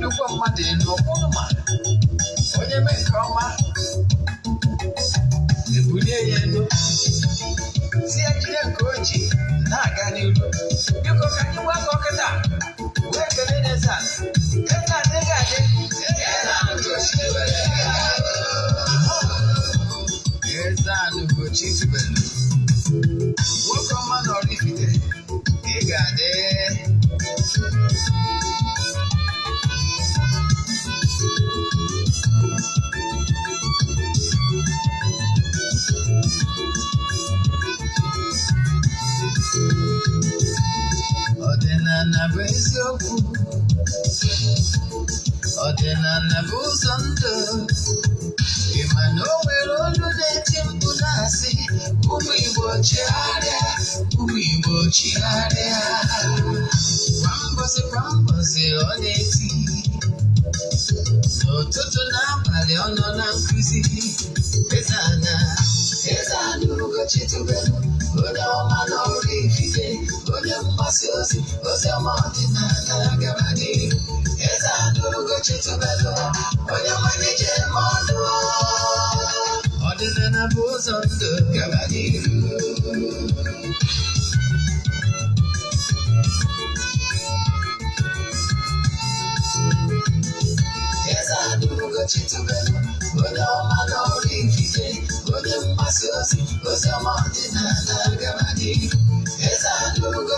nnukwu mmadụ elu ọkwụrụ ma onye mee nke ọma ebulie ya elu ya jide nke oji na-aga n'iru biko ka anyị gwa akọ kịta ọdịnala bụ eziokwu ọdịnala bụ ụzọ ndụ ị ma na o nwere olu na-eti mkpu na-asị ụmụ igbo chigharịa ụmụ igbo chigharịa kwa mbọsị kwa mbọsị ọ na-eti n'ụtụtụ n'abalị ọ nọ na nkụzi eze ana eze ana ugochi tubelu onye ọma n'ọrụ onye mgbasa ozi ozi ọma ọdịnala gaba n'ihu eze ana ugochi tubelu onye nwere jem ọnụ ọdịnala bụ ụzọ ndụ gaba n'ihu eze ana ugochi tubelu onye ọma n'ọrụ ifite onye mgbasa ozi ozi ọma ọdịnala gaba n'ihu eze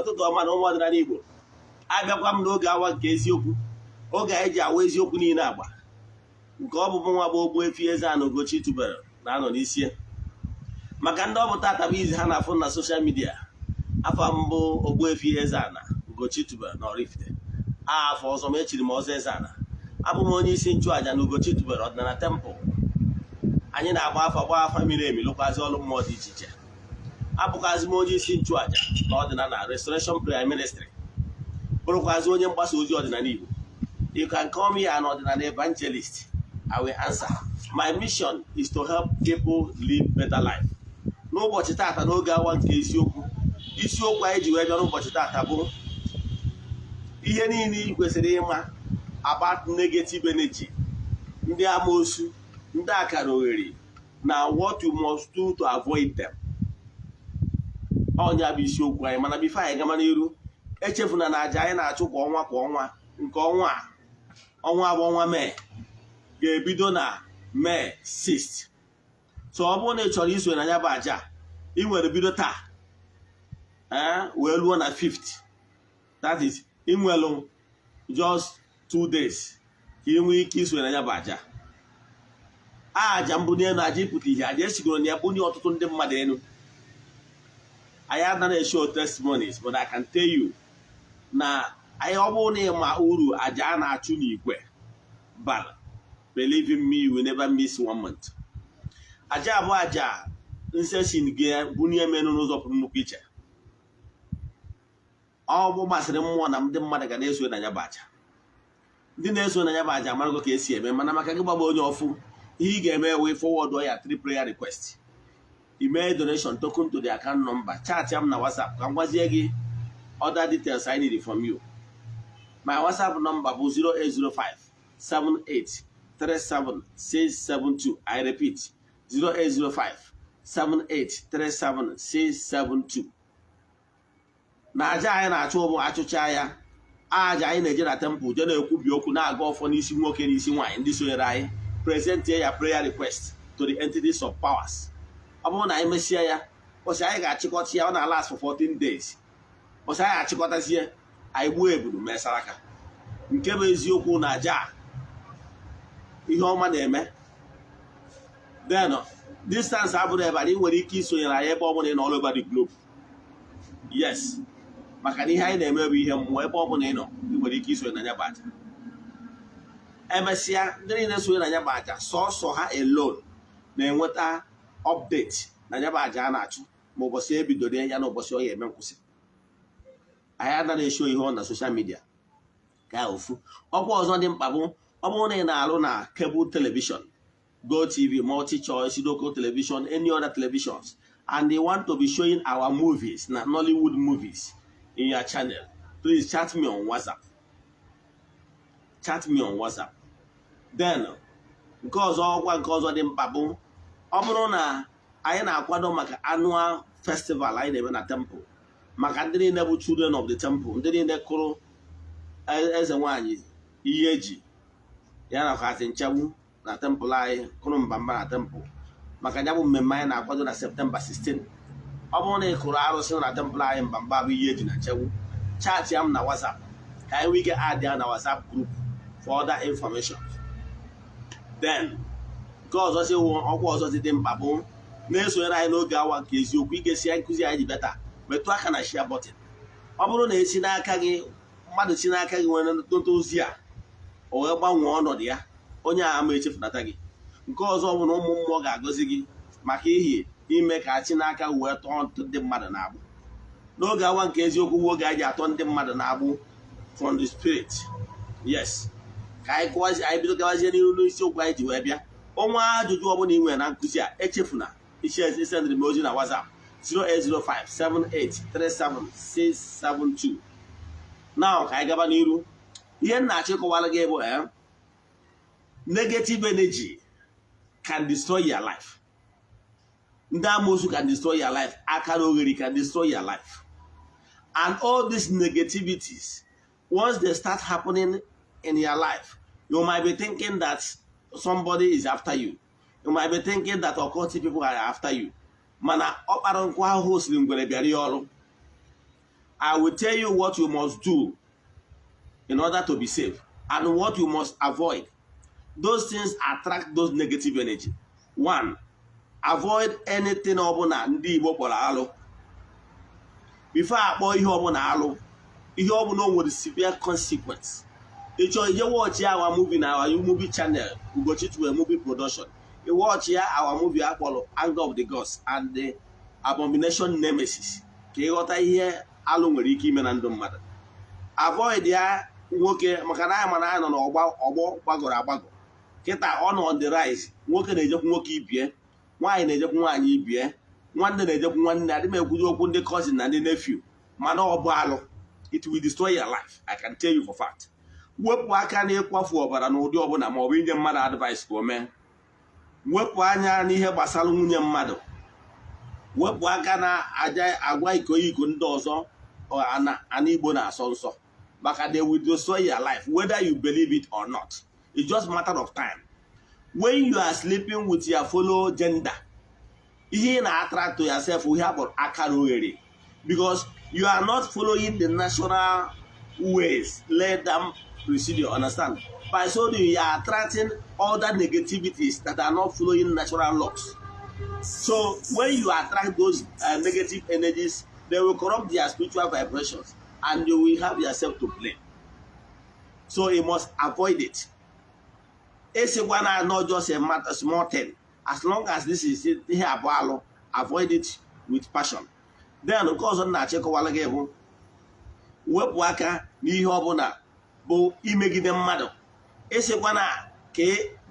ụtụtụ ọma na ụmụ ọdịnala Igbo abịakwa m n'oge awa nke eziokwu oge anyị ji awa eziokwu niile agba. Nke ọ bụ nwa bụ ogbu efi eze ana ugochi tubelu na-anọ n'isi maka ndị ọ bụ izi ha na-afụ na soshal midia afọ mbụ ogbu efi eze ana ugochi tubelu na Oraifite. Afọ ọzọ ma echiri m ọzọ eze ana abụ m onye isi nchụàja na ugochi tubelu ọdịnala tempụl anyị na-agba afa gba afa miri emi lụkwazi ọrụ mmụọ dị iche iche. Abụkwazi m onye isi nchụàja na ọdịnala restoration prayer ministry bụrụkwazi onye mgbasa ozi ọdịnala Igbo. You can call me an ọdịnala evangelist. I will answer. My mission is to help people live better life. N'ụbọchị tata n'oge awa nke isiokwu isiokwu anyị ji wee bịa n'ụbọchị tata bụ ihe niile ị kwesịrị ịma about negative energy ndị amoosu ndị akara oghere na what you must do to avoid them. Ọnya bụ isiokwu anyị mana bifo anyị gama n'iru echefuna na aja anyị na-achụ kwa ọnwa kwa ọnwa nke ọnwa ọnwa bụ ọnwa mee ga-ebido na mee 6 so bụrụ na ị chọrọ iso na ya bụ aja ị nwere bido taa ee wee ruo na 5th that is ị nwelụ just two days ka ị nwee ike iso na ya bụ aja aja mbunye elu aja ịpụta ihe aja esigoro na ya bunye ọtụtụ ndị mmadụ elu anyị anaghị eshow testimonies but I can tell you na anyị ọ bụrụ na ịma uru aja a na-achụ n'igwe bara believe in me you will never miss one month. Aja abụọ aja nseshin gị bunye menụ n'ụzọ pụrụ nnukwu iche. Ọ bụ gbasịrị mmụọ na ndị mmadụ ga na-eso na ya bụ aja ndị na-eso na ya bụ aja amarago ka esi eme mana maka gị gbagba onye ọfụ ihe ị ga-eme wee forward ya three prayer request. Email donation token to the account number. Chat ya m na whatsapp. Ka m gwazie gị other details I need from you. My whatsapp number bụ 0805 78 37 672 I repeat 0805 78 37 672 na aja anyị na-achụ bụ achụcha ya aja anyị na-eje na tempụl je na-ekwubi okwu na-aga ọfọ n'isi nwoke n'isi nwaanyị ndị sonyere anyị. Present ya prayer request to the entities of powers. Ọ bụrụ na anyị mesịa ya ụbọchị anyị ga-achịkọta ya ọ na last for 14 days ụbọchị anyị achịkọtazie anyị gbuo ebudu mee saraka. Nke bụ eziokwu na aja ihe ọma na-eme. Then distance abụrụ ebe anyị nwere ike isonyere anyị ebe ọ bụla ị nọ all over the globe. Yes. Maka na ihe anyị na-eme bụ ihe mmụọ ebe ọ bụla ị nọ ị nwere ike isonye na ya bụ aja. Emesịa ndị niile sonye na ya bụ aja sọsọ ha alone na-enweta update na ya bụ aja a na-achụ ma ụbọchị ebidoro ya na ụbọchị ọ ya eme nkwụsị. Anyị anaghị esho ihe ọ na soshal midia ka ofu. Ọkwa ọzọ dị mkpa bụ ọ bụrụ na ị na-arụ na cable television go tv multi choice local television any other televisions and they want to be showing our movies na nollywood movies in your channel please chat me on whatsapp. Chat me on whatsapp. Then nke ọzọ ọkwa nke ọzọ dị mkpa bụ ọ bụrụ na anyị na-akwado maka annual festival anyị na-eme na temple maka ndị niile bụ children of the temple ndị niile kụrụ eze nwanyị ihe eji ya na kasị nchegbu na tempụl anyị kụrụ mbamba na tempụl maka ya bụ mmemme anyị na-akwado na septemba 16 ọ bụrụ na ị kụrụ arụsị na tempụl anyị mbamba bụ ihe eji na nchegbu chaatị ya m na whatsapp ka anyị nwee ike adị ya na whatsapp group for other information. Nke ọzọ si ọkwa ọzọ dị mkpa bụ na-esonyere anyị n'oge awa nke eziokwu igesi nkụzi anyị ji bịata metụ aka na share button. Ọ bụrụ na esi n'aka gị mmadụ si n'aka gị nwere ntụtụ ozi a o wee gbanwee ọnọdụ ya onye a ama echefunata gị. Nke ọzọ bụ na ụmụ mmụọ ga-agọzi gị maka ihi ime ka chi n'aka wee tọọ ndị mmadụ na-agbụ. N'oge awa nke eziokwu bụ oge anyị atọ ndị mmadụ na-agbụ from the spirit. Yes. Ka anyị bido gawazie n'ihu n'isiokwu anyị ji wee bịa. Ọnwa ajụjụ ọbụla ị nwere na nkụzi a echefuna. Isendịrị m ozi na WhatsApp 08057837672 now ka anyị gaba n'iru. Ihe m na-achọ ịkọwara gị bụ eh, negative energy can destroy your life. Ndị amoosu can destroy your life akara ogheri can destroy your life. And all these negativities once they start happening in your life you might be thinking that somebody is after you you might be thinking that occultic people are after you mana ọkpara nkwa ahụhụ siri ngwere bịara ya ọrụ I will tell you what you must do in order to be safe and what you must avoid. Those things attract those negative energy. One, avoid anything ọbụla ndị Igbo kpọrọ alụ. Before akpọ ihe ọbụla alụ, ihe ọbụla o nwere severe consequence. Ị chọrọ ije ya our movie na our movie channel Ugochi a movie production. Ị watch ya our movie akpọrọ Anger of the Gods and the Abomination Nemesis. Ka ịghọta ihe alụ nwere ike ime na ndụ mmadụ. Avoid ya nwoke maka na anyị mana anyị nọ n'ọgba ọgbọ gbagọrọ agbagọ kịta ọ nọ the rise nwoke na-ejekwu nwoke ibie nwaanyị na-ejekwu nwaanyị ibie nwanne na-ejekwu nwanne adị m ekwuzi okwu ndị cousin na ndị nephew mana ọ bụ alụ it will destroy your life I can tell you for fact wepụ aka na ịkwafu ọbara n'ụdị ọbụla ma ọ bụ inye mmadụ advice ka o mee. Wepụ anya n'ihe gbasara nwunye mmadụ. Wepụ aka na aja agwa iko iko ndị ọzọ ana Igbo na-asọ nsọ. Maka they will destroy your life whether you believe it or not. It's just matter of time. When you are sleeping with your fellow gender ihe ị na-attract to yourself ihe akpọrọ akara oghere. Because you are not following the natural ways let them procedure understand by so doing you are attracting other negativities that are not following natural laws so when you attract those uh, negative energies they will corrupt their spiritual vibrations and you will have yourself to blame. So you must avoid it. Esikwa na not just a matter small thing. As long as this is alụ, avoid it with passion. Then ọzọ m na-achịkọwala gị bụ wepụ aka n'ihe ọbụla bụ imegide mmadụ. Esikwa na ka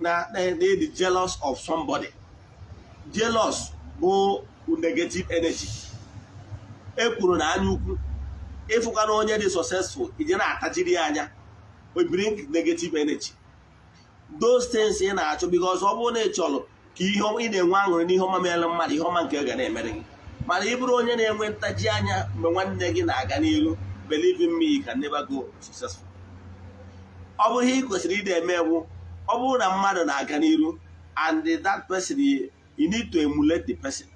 na na-edi jealous of somebody. Jealous bụ negative energy. E kwuru na anya ukwu ịfụkwana onye dị successful ije na-atajiri ya anya o bring negative energy those things ị na-achọ because ọ bụrụ na ị ka ihe ị na-enwe aṅụrị n'ihe ọma mere mmadụ ihe ọma nke ga na-emere gị mana ị bụrụ onye na-enwe ntaji anya mgbe nwanne gị na-aga n'iru believe in me you can never go successful ọ bụrụ ihe ị kwesịrị ịdị eme ewu ọ bụrụ na mmadụ na-aga n'iru and that person you need to emulate the person.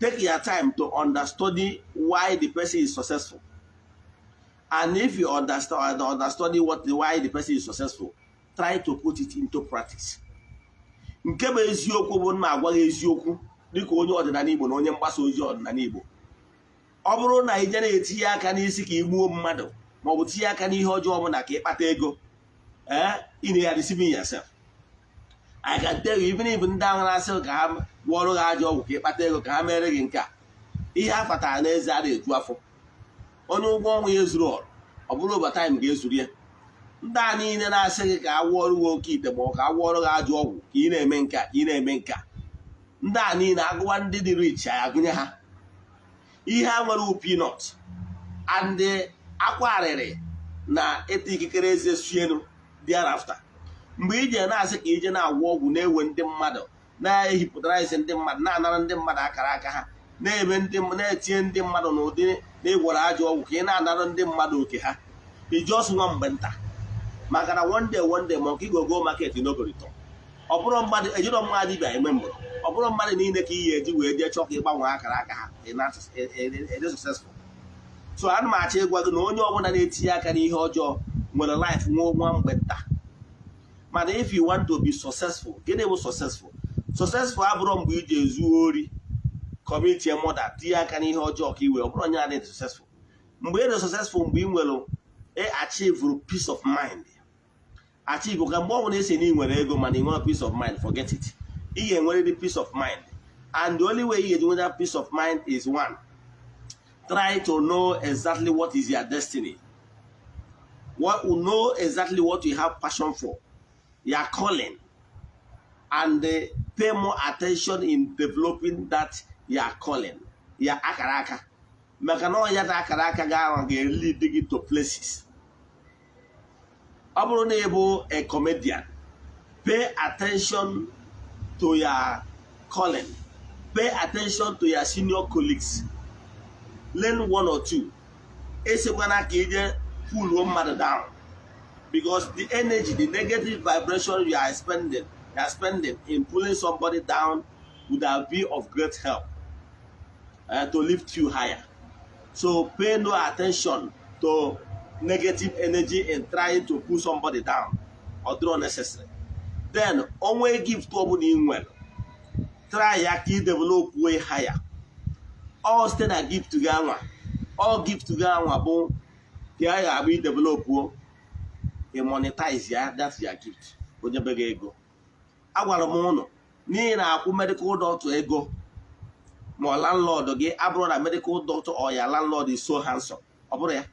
Take your time to understudy why the person is successful. And if you understand understudy what why the person is successful try to put it into practice. Nke bụ eziokwu bụ na agwa gị eziokwu dịka onye ọdịnala Igbo na onye mgbasa ozi ọdịnala Igbo. Ọ bụrụ na ị jere etinye aka n'isi ka ị gbuo mmadụ ma ọ bụ tinye aka n'ihe ọjọọ ọbụla ka ị kpata ego na ya yourself. I can tell you even ndị ahụ na-asị ka ha gwọọrụ gị ajọ ọgwụ ka ị kpata ego ka ha mere gị nke a ihe a kpatara n'eze a na-eju afọ. Onye ụgwọ ọnwa ya ezuru ọrụ ọ bụrụ overtime ga-ezuru ya. Ndị a niile na-asị gị ka a gwọọrụ gị oke ite ma ọ ka a gwọọrụ gị ajọ ọgwụ ka ị na-eme nke a ka ị na-eme nke a. Ndị a niile agụwa ndị dị rich agụnye ha. Ihe a nwere pinọt and akwa arịrị na ịta ikikere eze sienu thereafter mgbe ije na-asị ka ije na-agwọ ọgwụ na-ewe ndị mmadụ na-ehipụtara isi ndị mmadụ na-anara ndị mmadụ akara aka ha na-eme ndị na-etinye ndị mmadụ n'ụdị na ịgwọrọ ajọ ọgwụ ka ị na-anara ndị mmadụ oke ha. Ijọs nwa mgbe nta. Maka na one day ma ọka igogo market n'ogorito ọ bụrụ mmadụ ejiro mmadụ dibịa eme mbụrụ ọ mmadụ niile ka iyi eji wee jee chọọ ka ịgbanwe akara aka ha ede successful. So ana m achọ ịgwa gị na onye ọbụla na-etinye aka n'ihe ọjọọ nwere life nwa nwa mgbe nta mana if you want to be successful gịnị bụ successful? Successful abụrụ mgbe iji ezu ori kọmitie mọda tinye aka n'ihe ọjọọ ka iwe ọ bụrụ onye na-adị successful. Mgbe ị dị successful mgbe ị nwere achieve peace of mind. Achieve ka mgbe ọ esi na ị nwere ego mana ị nwere peace of mind forget it. Ị ga-enwerịrị peace of mind. And the only way ị ga-eji nweta peace of mind is one try to know exactly what is your destiny. What know exactly what you have passion for. Your calling. And uh, pay more attention in developing that your calling. Your akara aka maka na ọnya ta akara aka ga-ahụ ga-lead to places. Ọ bụrụ na a comedian pay attention to your calling. Pay attention to your senior colleagues learn one or two. Esekwana ka ije pull mmadụ down. Because the energy the negative vibration you are spending you are spending in pulling somebody down would have been of great help uh, to lift you higher. So pay no attention to negative energy in trying to pull somebody down or draw necessary then onwe gift ọbụla ị nwere try ya ka ị develop way higher. All site na gift gị anwa. All gift gị anwa bụ ka a ga-abụ ị develop o ị monetize ya that's your gift. Onye be gị ego. Agwara m ụnụ n'ihi na akwụ medical doctor ego ma landlord gị abụrụ na medical doctor or your landlord is so handsome ọ bụrụ ya.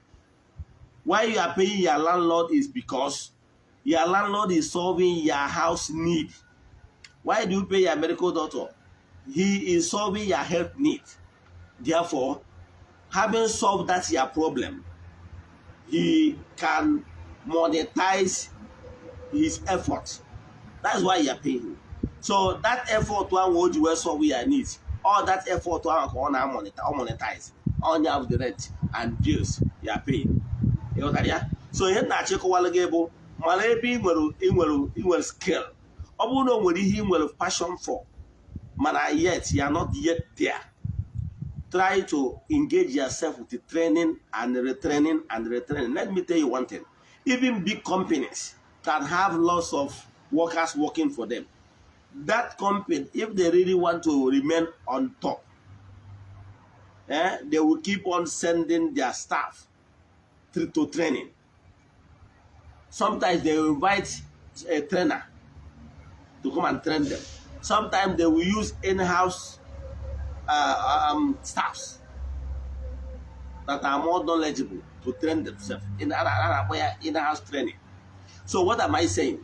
Why you are paying your landlord is because your landlord is solving your house need. Why do you pay your medical doctor? He is solving your health need. Therefore having solved that your problem he can monetize his effort. That's why you paying. So that effort ahụ o ji wee solve your needs all that effort ahụ ka ọ na-monetize onye of the rent and bills you paying. Ịghọtara ya so ihe na-achịkọwalụ gị bụ mara ebe ị nwere ị nwere ị nwere skill. Ọ bụrụ na o nwere ihe ị nwere passion for mana yet you are not yet there. Try to engage yourself with the training and retraining and retraining. Let me tell you one thing. Even big companies can have lots of workers working for them. That company if they really want to remain on top eh, they will keep on sending their staff to, to training. Sometimes they will invite a trainer to come and train them. Sometimes they will use in-house uh, um, staffs that are more knowledgeable to train themselves in in-house training. So what am i saying?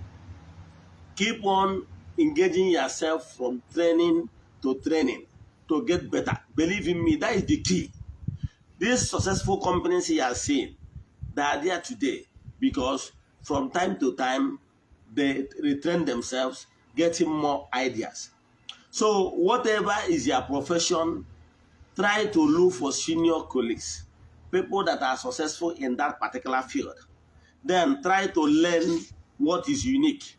Keep on engaging yourself from training to training to get better. Believe in me that is the key. These successful companies you are seeing they are there today because from time to time they retrain themselves getting more ideas so whatever is your profession try to look for senior colleagues people that are successful in that particular field. Then try to learn what is unique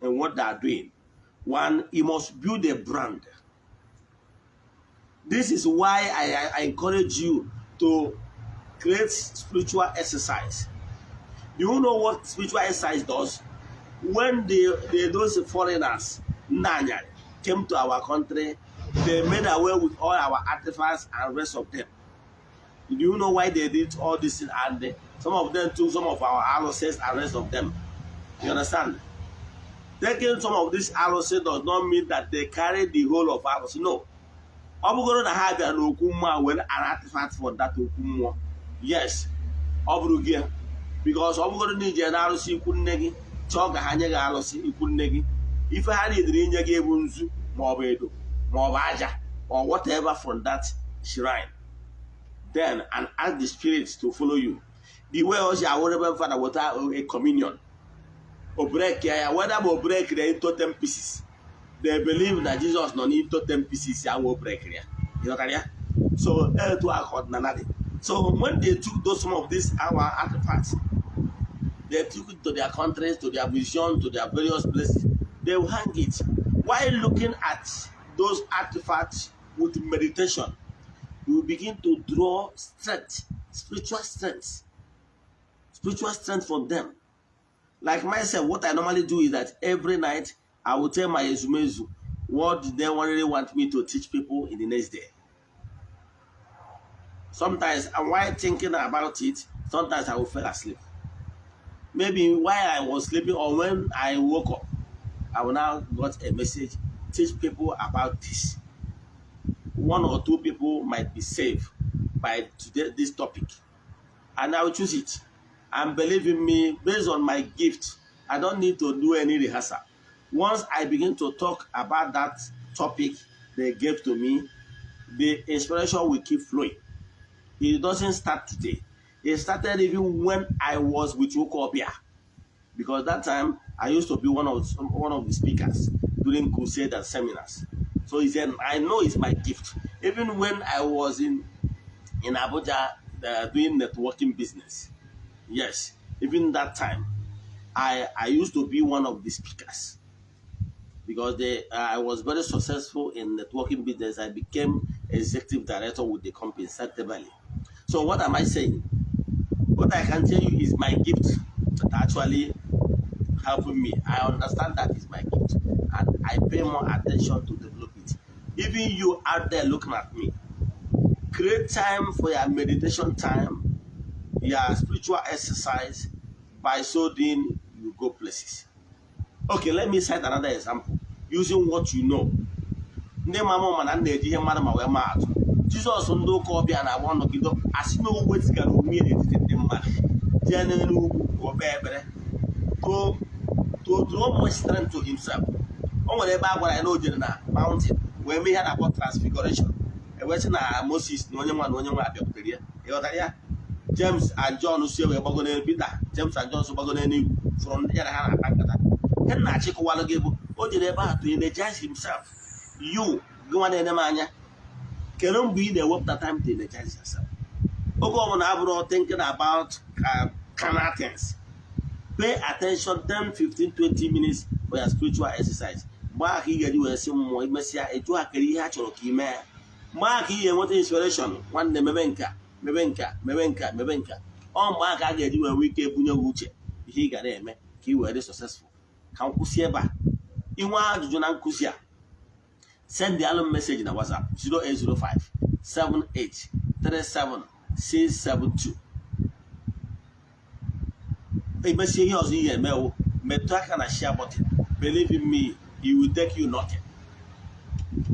and what they are doing. One, you must build a brand. This is why I, I encourage you to create spiritual exercise. Do you know what spiritual exercise does? When the, the those foreigners, Nanya, came to our country, they made away with all our artifacts and rest of them. Do you know why they did all this? And they, some of them took some of our arrowsets and rest of them. You understand? Taking some of these arrowsets does not mean that they carry the whole of arrows. No. ọ bụgoro na ha bịara n'okwu mmụọ were an artifact for that okwu mmụọ yes ọ bụrụ gị because ọ bụgoro na ije na-arụsị ikwu nne gị chọọ ka ha nye gị arụsị ikwu nne gị ife ha na-edere inye gị ebu nzu maọbụ edo maọbụ aja or whatever from that shrine. Then and ask the spirit to follow you. The way o si awụrụ ebe fada weta a communion. O break ya whether ma o break ya into 10 pieces. They believe na Jesus nọ n'ito 10 pieces ya wo break ya ị ghọtara ya so etu a ka ọdịnala dị so when they took those some of these our artifacts they took it to their countries to their museums to their various places. They will hang it while looking at those artifacts with meditation you will begin to draw strength spiritual strength spiritual strength from them like myself what i normally do is that every night I will tell my Ezumezu what they really want me to teach people in the next day. Sometimes, and while thinking about it, sometimes I will fall asleep. Maybe while I was sleeping or when I woke up, I will now got a message, teach people about this. One or two people might be saved by today, this topic. And I will choose it. And believe in me, based on my gift, I don't need to do any rehearsal once I begin to talk about that topic they gave to me, the inspiration will keep flowing. It doesn't start today. It started even when I was with Wokopia. Because that time I used to be one of one of the speakers during crusade and seminars. So he said, I know it's my gift. Even when I was in in Abuja uh, doing networking business. Yes, even that time, I I used to be one of the speakers because they, uh, I was very successful in networking business. I became executive director with the company, Valley. So what am I saying? What I can tell you is my gift that actually helping me. I understand that is my gift, and I pay more attention to develop it. Even you out there looking at me, create time for your meditation time, your spiritual exercise. By so doing, you go places. Okay, let me cite another example using what you know. ndị mama ụma na na-eji ihe mmadụ ma wee maa atụ jizọs ndị ụka ọbịa na-agba nọgide asị na o wezigara onwe n'etiti ndị mmadụ jee n'elu ugwu ka o ekpere to draw more strength to himself. O nwere ebe a gwara ya na o jere na mountain wee mee ihe na-akpọ transfiguration. Ewesị na moses na onye nwa na onye nwa abịakwutere ya. Ịghọtara ya? James and john si wee gbago n'elu peter james and john so gbago n'elu igwu fụrụ ndị ya na ha na-akpa nkata. Ihe na-achịkọwalụ gị bụ o jere ebe a to energize himself. You gị nwa na-ene m anya kedu mgbe ị na-ewepụta time to energize yourself? Oge ọbụla abụrụ thinking about uh, carnal things. Pay attention 10 15 20 minutes for your spiritual exercise. Mgbe aka ị ga-eji wee sị mmụọ imesịa eju akere ihe a chọrọ ka ị mee ya mgbe aka ị ga-enweta inspiration? Nwanne mebe nka mebe nka mebe nka mebe nka ọ mgbe aka a ga-eji wee nwee ike ebunye gị uche ihe ị ga na-eme ka ị wee dị successful ka m kwụsị ebe a inwe ajụjụ na nkụzi a send the alum message na WhatsApp 0805 78 37 672. Emesie ihe ọzọ ihe emewo metụ aka na share button. Believe in me it will take you nothing.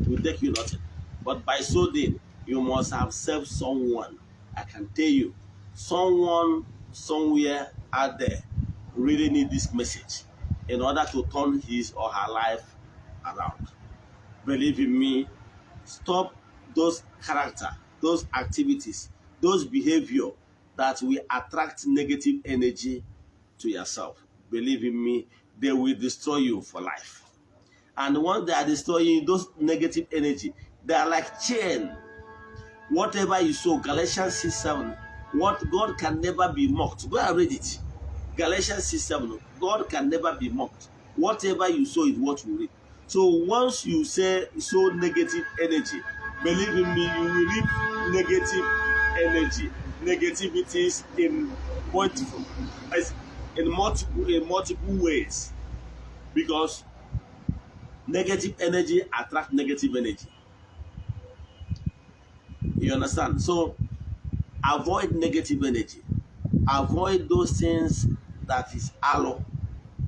It will take you nothing. But by so doing you must have served someone. I can tell you someone somewhere out there really need this message in order to turn his or her life around. Believe in me, stop those character, those activities, those behavior that will attract negative energy to yourself. Believe in me, they will destroy you for life. And once they are destroying those negative energy, they are like chain. Whatever you sow, Galatians 6 7 what God can never be mocked. Go and read it. Galatians 6 7. God can never be mocked. Whatever you sow is what you reap. So once you say sow negative energy, believe in me, you will reap negative energy. Negativities in multiple, in multiple, in multiple ways, because negative energy attract negative energy. You understand? So avoid negative energy. Avoid those things that is aloe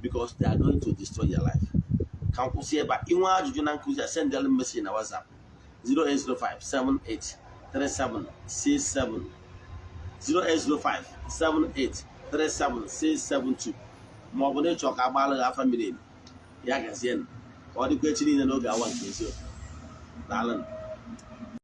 because they are going to destroy your life. Ka nkwụsị ebe a inwe ajụjụ na nkụzi a send them message na WhatsApp 0805 78 37 67 0805 78 37 672 ma ọ bụ na ịchọ ka agbalị gị afa ya gazie ọ dịkwa echi niile n'oge awa nke eziokwu. Daalụ